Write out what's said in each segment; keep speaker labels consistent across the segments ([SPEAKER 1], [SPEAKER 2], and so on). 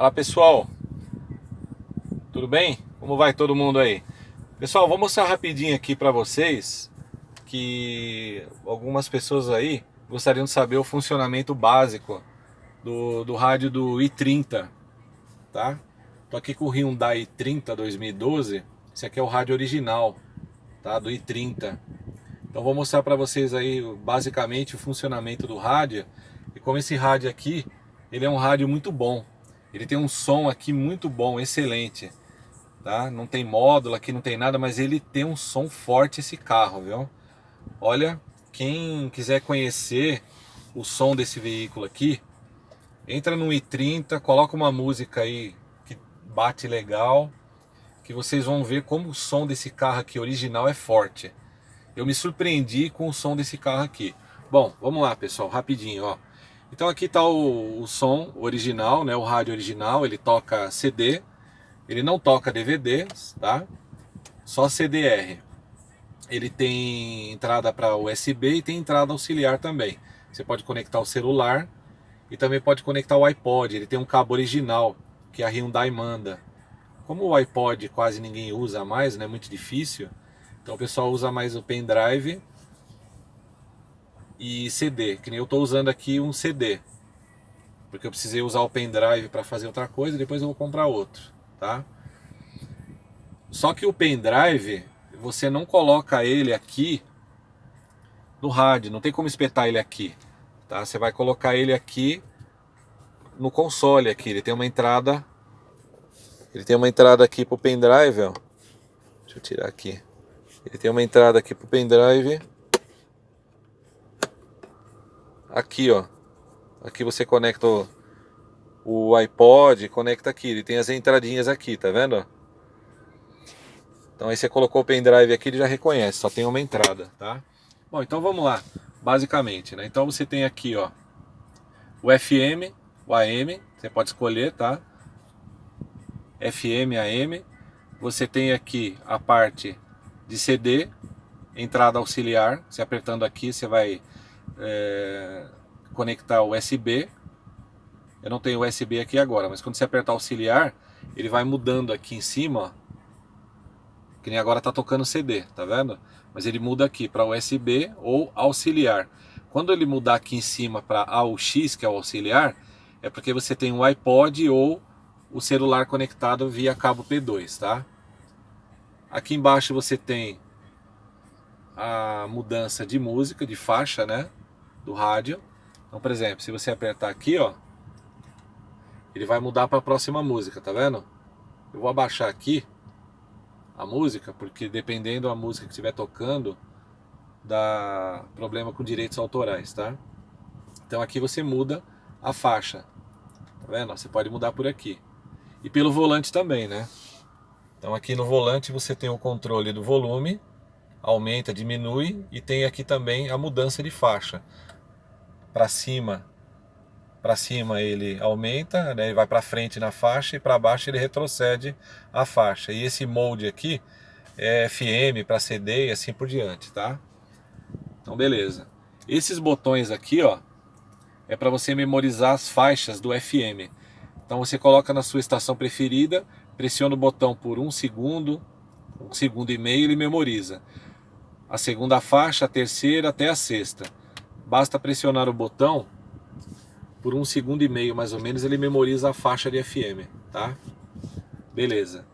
[SPEAKER 1] Fala pessoal, tudo bem? Como vai todo mundo aí? Pessoal, vou mostrar rapidinho aqui para vocês que algumas pessoas aí gostariam de saber o funcionamento básico do, do rádio do i30, tá? Tô aqui com o Hyundai i30 2012, esse aqui é o rádio original, tá? Do i30. Então vou mostrar para vocês aí basicamente o funcionamento do rádio e como esse rádio aqui, ele é um rádio muito bom. Ele tem um som aqui muito bom, excelente. Tá? Não tem módulo aqui, não tem nada, mas ele tem um som forte esse carro, viu? Olha, quem quiser conhecer o som desse veículo aqui, entra no i30, coloca uma música aí que bate legal, que vocês vão ver como o som desse carro aqui original é forte. Eu me surpreendi com o som desse carro aqui. Bom, vamos lá pessoal, rapidinho, ó. Então aqui está o, o, som original, né, o rádio original, ele toca CD, ele não toca DVD, tá? Só CDR. Ele tem entrada para USB e tem entrada auxiliar também. Você pode conectar o celular e também pode conectar o iPod. Ele tem um cabo original que a Hyundai manda. Como o iPod quase ninguém usa mais, né, muito difícil, então o pessoal usa mais o pendrive e CD, que nem eu estou usando aqui um CD. Porque eu precisei usar o pendrive para fazer outra coisa, depois eu vou comprar outro, tá? Só que o pendrive, você não coloca ele aqui no rádio, não tem como espetar ele aqui, tá? Você vai colocar ele aqui no console aqui, ele tem uma entrada, ele tem uma entrada aqui pro pendrive, ó. Deixa eu tirar aqui. Ele tem uma entrada aqui pro pendrive. Aqui, ó. Aqui você conecta o, o iPod, conecta aqui. Ele tem as entradinhas aqui, tá vendo? Então aí você colocou o pendrive aqui, ele já reconhece, só tem uma entrada, tá? Bom, então vamos lá, basicamente, né? Então você tem aqui, ó, o FM, o AM, você pode escolher, tá? FM, AM. Você tem aqui a parte de CD, entrada auxiliar, você apertando aqui você vai é, conectar USB, eu não tenho USB aqui agora, mas quando você apertar auxiliar, ele vai mudando aqui em cima, que nem agora está tocando CD, tá vendo? Mas ele muda aqui para USB ou auxiliar. Quando ele mudar aqui em cima para AUX, que é o auxiliar, é porque você tem um iPod ou o celular conectado via cabo P2, tá? Aqui embaixo você tem a mudança de música, de faixa, né? Do rádio. Então, por exemplo, se você apertar aqui, ó, ele vai mudar para a próxima música, tá vendo? Eu vou abaixar aqui a música, porque dependendo da música que estiver tocando, dá problema com direitos autorais, tá? Então aqui você muda a faixa, tá vendo? Você pode mudar por aqui. E pelo volante também, né? Então aqui no volante você tem o controle do volume, aumenta, diminui e tem aqui também a mudança de faixa. Para cima, para cima ele aumenta, né, ele vai para frente na faixa e para baixo ele retrocede a faixa. E esse molde aqui é FM para CD e assim por diante, tá? Então beleza. Esses botões aqui, ó, é para você memorizar as faixas do FM. Então você coloca na sua estação preferida Pressiona o botão por um segundo, um segundo e meio, ele memoriza. A segunda faixa, a terceira até a sexta. Basta pressionar o botão por um segundo e meio, mais ou menos, ele memoriza a faixa de FM, tá? Beleza.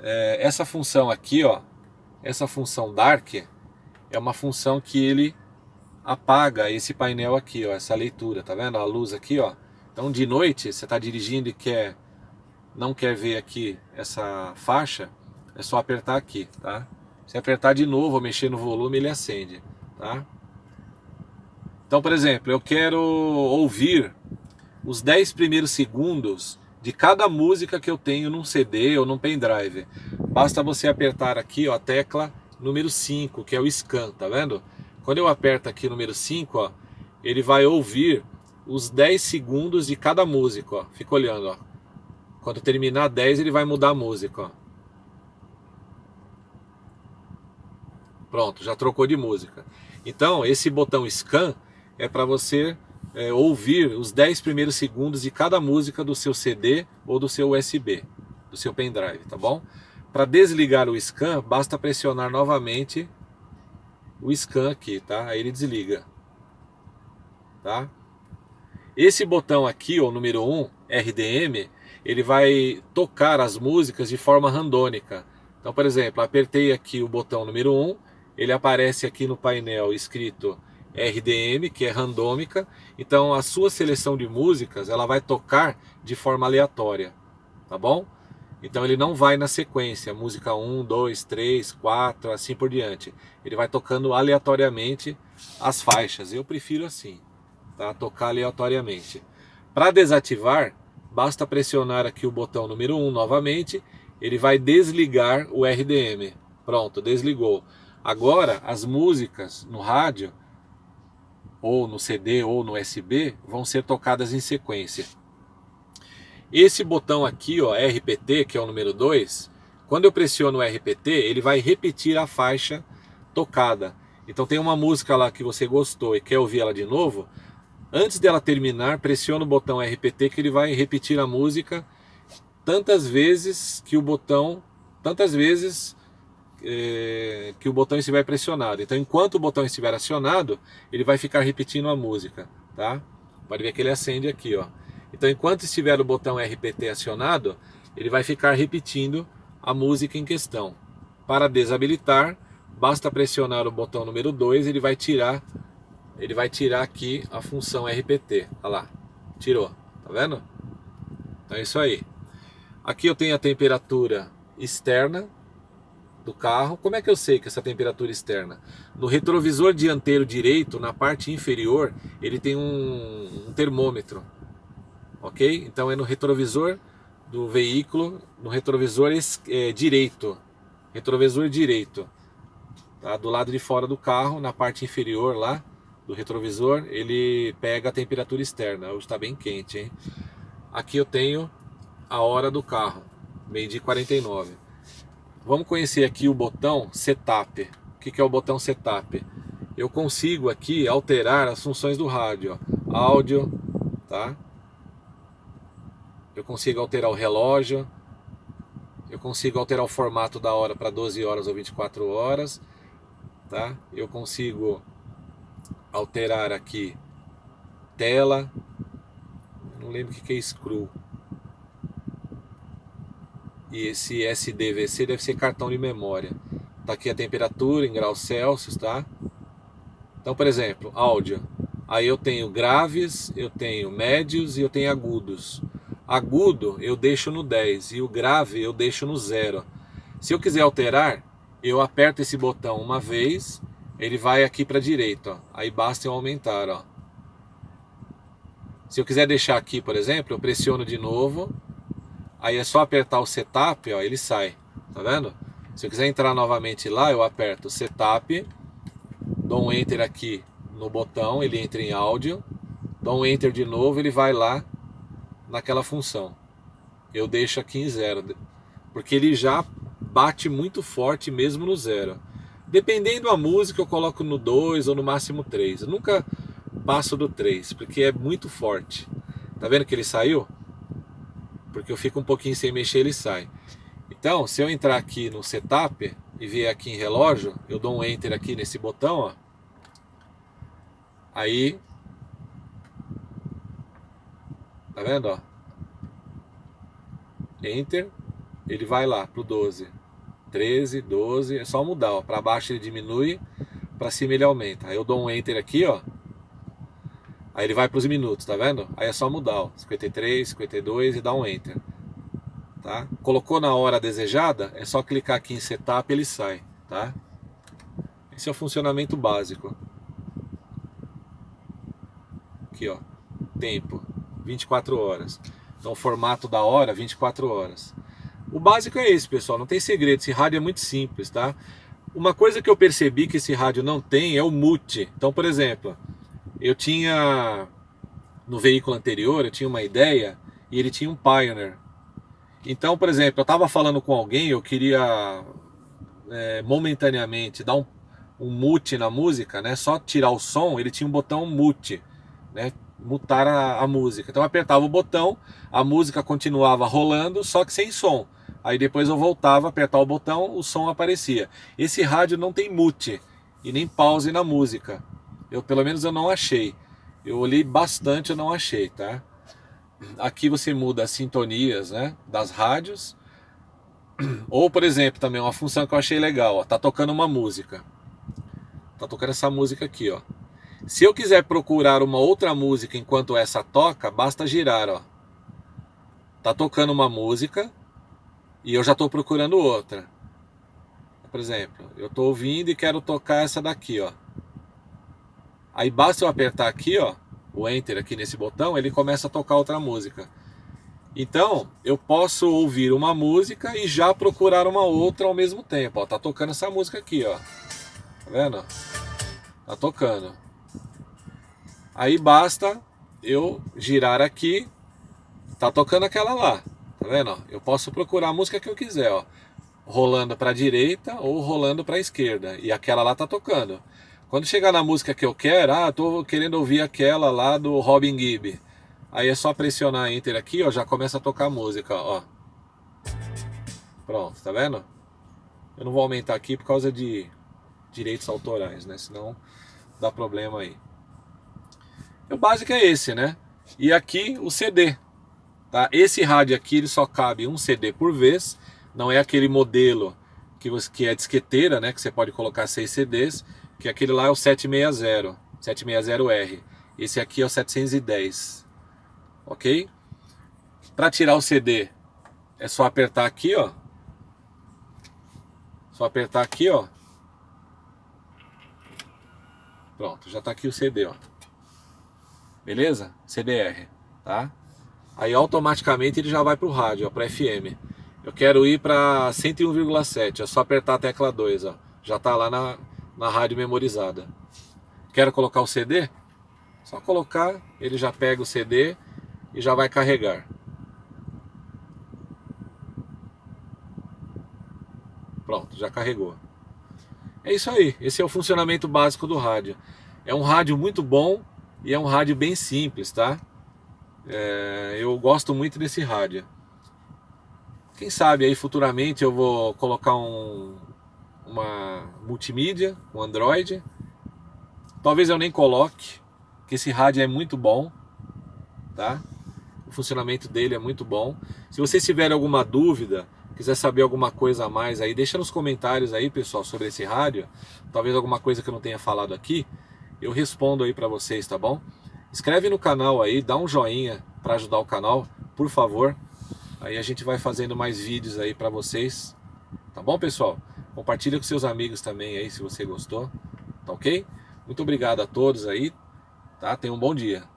[SPEAKER 1] É, essa função aqui, ó, essa função Dark, é uma função que ele apaga esse painel aqui, ó, essa leitura, tá vendo? A luz aqui, ó. Então de noite, você está dirigindo e quer não quer ver aqui essa faixa, é só apertar aqui, tá? Se apertar de novo ou mexer no volume, ele acende, tá? Então, por exemplo, eu quero ouvir os 10 primeiros segundos de cada música que eu tenho num CD ou num pendrive. Basta você apertar aqui ó, a tecla número 5, que é o scan, tá vendo? Quando eu aperto aqui número 5, ó, ele vai ouvir os 10 segundos de cada música, ó. Fica olhando, ó. Quando terminar 10, ele vai mudar a música. Ó. Pronto, já trocou de música. Então, esse botão Scan é para você é, ouvir os 10 primeiros segundos de cada música do seu CD ou do seu USB, do seu pendrive, tá bom? Para desligar o scan, basta pressionar novamente o scan aqui, tá? Aí ele desliga, tá? Esse botão aqui, o número 1, RDM, ele vai tocar as músicas de forma randônica. Então, por exemplo, apertei aqui o botão número 1, ele aparece aqui no painel escrito RDM, que é randômica. Então, a sua seleção de músicas, ela vai tocar de forma aleatória, tá bom? Então, ele não vai na sequência, música 1, 2, 3, 4, assim por diante. Ele vai tocando aleatoriamente as faixas. Eu prefiro assim, tá? Tocar aleatoriamente. Para desativar, basta pressionar aqui o botão número 1 novamente, ele vai desligar o RDM. Pronto, desligou. Agora, as músicas no rádio, ou no CD ou no USB, vão ser tocadas em sequência. Esse botão aqui, ó, RPT, que é o número 2, quando eu pressiono o RPT, ele vai repetir a faixa tocada. Então tem uma música lá que você gostou e quer ouvir ela de novo, Antes dela terminar, pressiona o botão RPT que ele vai repetir a música tantas vezes que o botão, tantas vezes é, que o botão estiver pressionado. Então, enquanto o botão estiver acionado, ele vai ficar repetindo a música, tá? Pode ver que ele acende aqui, ó. Então, enquanto estiver o botão RPT acionado, ele vai ficar repetindo a música em questão. Para desabilitar, basta pressionar o botão número 2, ele vai tirar ele vai tirar aqui a função RPT. Olha lá, tirou, tá vendo? Então é isso aí. Aqui eu tenho a temperatura externa do carro. Como é que eu sei que essa temperatura externa? No retrovisor dianteiro direito, na parte inferior, ele tem um, um termômetro. Ok? Então é no retrovisor do veículo, no retrovisor é, direito. Retrovisor direito. Tá? Do lado de fora do carro, na parte inferior lá, do retrovisor, ele pega a temperatura externa. Hoje está bem quente, hein? Aqui eu tenho a hora do carro, meio dia 49. Vamos conhecer aqui o botão Setup. O que é o botão Setup? Eu consigo aqui alterar as funções do rádio. Áudio, tá? Eu consigo alterar o relógio. Eu consigo alterar o formato da hora para 12 horas ou 24 horas. Tá? Eu consigo alterar aqui tela, não lembro o que é screw. E esse SDVC deve ser cartão de memória. Tá aqui a temperatura em graus Celsius, tá? Então, por exemplo, áudio. Aí eu tenho graves, eu tenho médios e eu tenho agudos. Agudo eu deixo no 10 e o grave eu deixo no 0. Se eu quiser alterar, eu aperto esse botão uma vez ele vai aqui para a direita, aí basta eu aumentar, ó. Se eu quiser deixar aqui, por exemplo, eu pressiono de novo, aí é só apertar o setup, ó, ele sai, tá vendo? Se eu quiser entrar novamente lá, eu aperto setup, dou um enter aqui no botão, ele entra em áudio, dou um enter de novo, ele vai lá naquela função. Eu deixo aqui em zero, porque ele já bate muito forte mesmo no zero. Dependendo da música, eu coloco no 2 ou no máximo 3. Eu nunca passo do 3, porque é muito forte. Tá vendo que ele saiu? Porque eu fico um pouquinho sem mexer, ele sai. Então, se eu entrar aqui no setup e vier aqui em relógio, eu dou um enter aqui nesse botão, ó. Aí, tá vendo, ó? Enter, ele vai lá pro 12. 13, 12, é só mudar, ó. Para baixo ele diminui, para cima ele aumenta. Aí eu dou um enter aqui, ó. Aí ele vai para os minutos, tá vendo? Aí é só mudar, ó. 53, 52 e dar um enter. Tá? Colocou na hora desejada, é só clicar aqui em setup e ele sai, tá? Esse é o funcionamento básico. Aqui, ó. Tempo, 24 horas. Então o formato da hora, 24 horas. O básico é esse, pessoal, não tem segredo, esse rádio é muito simples, tá? Uma coisa que eu percebi que esse rádio não tem é o mute. Então, por exemplo, eu tinha no veículo anterior, eu tinha uma ideia e ele tinha um Pioneer. Então, por exemplo, eu estava falando com alguém, eu queria é, momentaneamente dar um, um mute na música, né? Só tirar o som, ele tinha um botão mute, né? mutar a, a, música. Então eu apertava o botão, a música continuava rolando, só que sem som. Aí depois eu voltava a apertar o botão, o som aparecia. Esse rádio não tem mute e nem pause na música. Eu pelo menos eu não achei. Eu olhei bastante, eu não achei, tá? Aqui você muda as sintonias, né, das rádios. Ou, por exemplo, também uma função que eu achei legal, ó, tá tocando uma música. Tá tocando essa música aqui, ó. Se eu quiser procurar uma outra música enquanto essa toca, basta girar, ó. Tá tocando uma música e eu já estou procurando outra. Por exemplo, eu estou ouvindo e quero tocar essa daqui, ó. Aí basta eu apertar aqui, ó, o Enter aqui nesse botão, ele começa a tocar outra música. Então, eu posso ouvir uma música e já procurar uma outra ao mesmo tempo. Ó, tá tocando essa música aqui, ó. Tá vendo? Tá tocando. Aí basta eu girar aqui. Tá tocando aquela lá. Tá vendo? Eu posso procurar a música que eu quiser, ó. Rolando para a direita ou rolando para a esquerda. E aquela lá tá tocando. Quando chegar na música que eu quero, ah, tô querendo ouvir aquela lá do Robin Gibb. Aí é só pressionar Enter aqui, ó, já começa a tocar a música, ó. Pronto, tá vendo? Eu não vou aumentar aqui por causa de direitos autorais, né? Senão dá problema aí. O básico é esse, né? E aqui o CD, tá? Esse rádio aqui ele só cabe um CD por vez, não é aquele modelo que, você, que é disqueteira, né? Que você pode colocar seis CDs que aquele lá é o 760, 760R. Esse aqui é o 710, ok? Para tirar o CD, é só apertar aqui, ó. Só apertar aqui, ó. Pronto, já tá aqui o CD, ó. Beleza? CDR, tá? Aí automaticamente ele já vai pro rádio, ó, para FM. Eu quero ir para 101,7, é só apertar a tecla 2, ó. Já tá lá na na rádio memorizada. Quero colocar o CD? Só colocar, ele já pega o CD e já vai carregar. Pronto, já carregou. É isso aí, esse é o funcionamento básico do rádio. É um rádio muito bom e é um rádio bem simples, tá? É, eu gosto muito desse rádio. Quem sabe aí futuramente eu vou colocar um, uma multimídia, um Android. Talvez eu nem coloque, que esse rádio é muito bom, tá? O funcionamento dele é muito bom. Se vocês tiverem alguma dúvida, quiser saber alguma coisa a mais aí, deixa nos comentários aí, pessoal, sobre esse rádio. Talvez alguma coisa que eu não tenha falado aqui, eu respondo aí para vocês, tá bom? Inscreve no canal aí, dá um joinha para ajudar o canal, por favor. Aí a gente vai fazendo mais vídeos aí para vocês, tá bom, pessoal? Compartilha com seus amigos também aí se você gostou, tá ok? Muito obrigado a todos aí, tá? Tenham um bom dia.